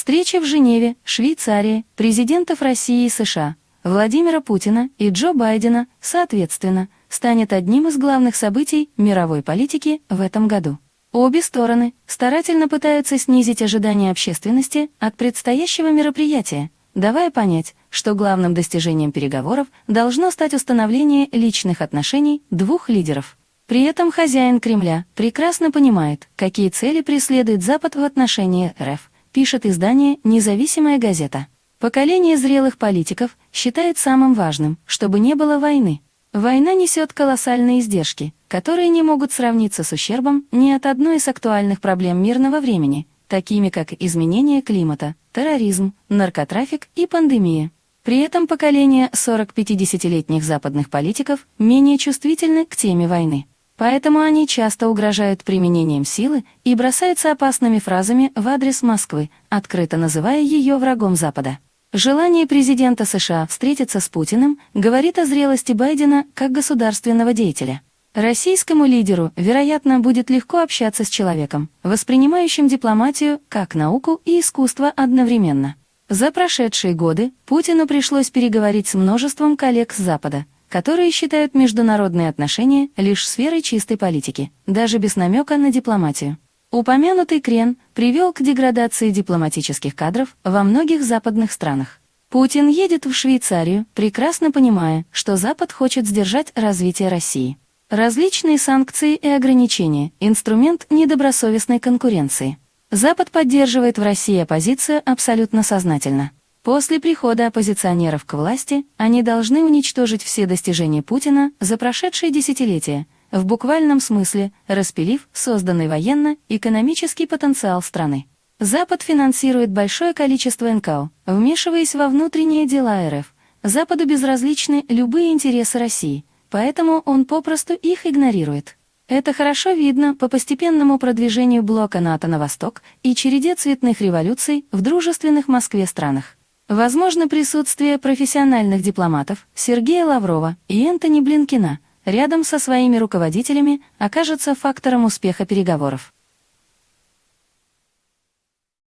Встреча в Женеве, Швейцарии, президентов России и США, Владимира Путина и Джо Байдена, соответственно, станет одним из главных событий мировой политики в этом году. Обе стороны старательно пытаются снизить ожидания общественности от предстоящего мероприятия, давая понять, что главным достижением переговоров должно стать установление личных отношений двух лидеров. При этом хозяин Кремля прекрасно понимает, какие цели преследует Запад в отношении РФ, пишет издание «Независимая газета». Поколение зрелых политиков считает самым важным, чтобы не было войны. Война несет колоссальные издержки, которые не могут сравниться с ущербом ни от одной из актуальных проблем мирного времени, такими как изменение климата, терроризм, наркотрафик и пандемия. При этом поколение 40-50-летних западных политиков менее чувствительны к теме войны. Поэтому они часто угрожают применением силы и бросаются опасными фразами в адрес Москвы, открыто называя ее врагом Запада. Желание президента США встретиться с Путиным говорит о зрелости Байдена как государственного деятеля. Российскому лидеру, вероятно, будет легко общаться с человеком, воспринимающим дипломатию как науку и искусство одновременно. За прошедшие годы Путину пришлось переговорить с множеством коллег с Запада, которые считают международные отношения лишь сферой чистой политики, даже без намека на дипломатию. Упомянутый крен привел к деградации дипломатических кадров во многих западных странах. Путин едет в Швейцарию, прекрасно понимая, что Запад хочет сдержать развитие России. Различные санкции и ограничения – инструмент недобросовестной конкуренции. Запад поддерживает в России оппозицию абсолютно сознательно. После прихода оппозиционеров к власти они должны уничтожить все достижения Путина за прошедшие десятилетия, в буквальном смысле распилив созданный военно-экономический потенциал страны. Запад финансирует большое количество НКО, вмешиваясь во внутренние дела РФ. Западу безразличны любые интересы России – поэтому он попросту их игнорирует. Это хорошо видно по постепенному продвижению блока НАТО на восток и череде цветных революций в дружественных Москве странах. Возможно, присутствие профессиональных дипломатов Сергея Лаврова и Энтони Блинкина рядом со своими руководителями окажется фактором успеха переговоров.